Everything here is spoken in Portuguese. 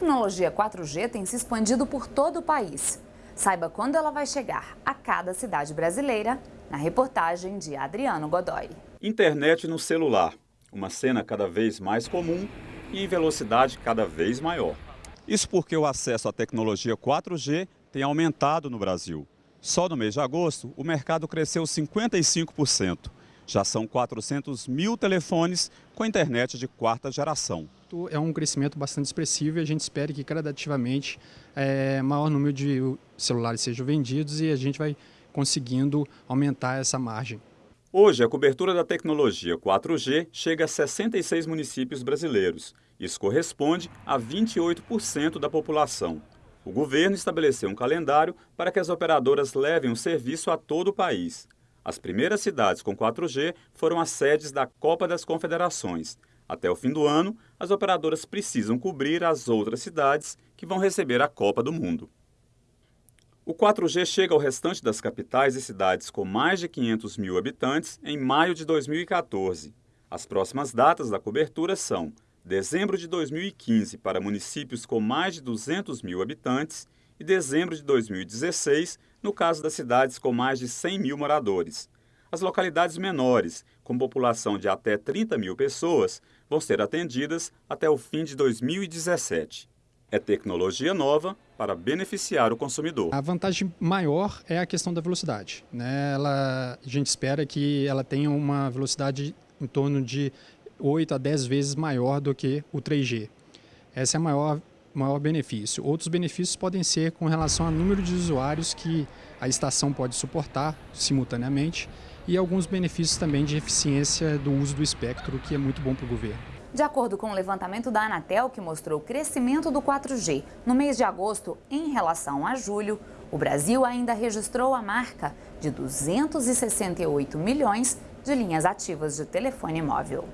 tecnologia 4G tem se expandido por todo o país. Saiba quando ela vai chegar a cada cidade brasileira, na reportagem de Adriano Godoy. Internet no celular, uma cena cada vez mais comum e em velocidade cada vez maior. Isso porque o acesso à tecnologia 4G tem aumentado no Brasil. Só no mês de agosto, o mercado cresceu 55%. Já são 400 mil telefones com internet de quarta geração. É um crescimento bastante expressivo e a gente espera que gradativamente é, maior número de celulares sejam vendidos e a gente vai conseguindo aumentar essa margem. Hoje, a cobertura da tecnologia 4G chega a 66 municípios brasileiros. Isso corresponde a 28% da população. O governo estabeleceu um calendário para que as operadoras levem o serviço a todo o país. As primeiras cidades com 4G foram as sedes da Copa das Confederações. Até o fim do ano, as operadoras precisam cobrir as outras cidades que vão receber a Copa do Mundo. O 4G chega ao restante das capitais e cidades com mais de 500 mil habitantes em maio de 2014. As próximas datas da cobertura são dezembro de 2015 para municípios com mais de 200 mil habitantes e dezembro de 2016 no caso das cidades com mais de 100 mil moradores. As localidades menores, com população de até 30 mil pessoas, vão ser atendidas até o fim de 2017. É tecnologia nova para beneficiar o consumidor. A vantagem maior é a questão da velocidade. Né? Ela, a gente espera que ela tenha uma velocidade em torno de 8 a 10 vezes maior do que o 3G. Essa é a maior maior benefício. Outros benefícios podem ser com relação ao número de usuários que a estação pode suportar simultaneamente e alguns benefícios também de eficiência do uso do espectro, que é muito bom para o governo. De acordo com o levantamento da Anatel, que mostrou o crescimento do 4G no mês de agosto em relação a julho, o Brasil ainda registrou a marca de 268 milhões de linhas ativas de telefone móvel.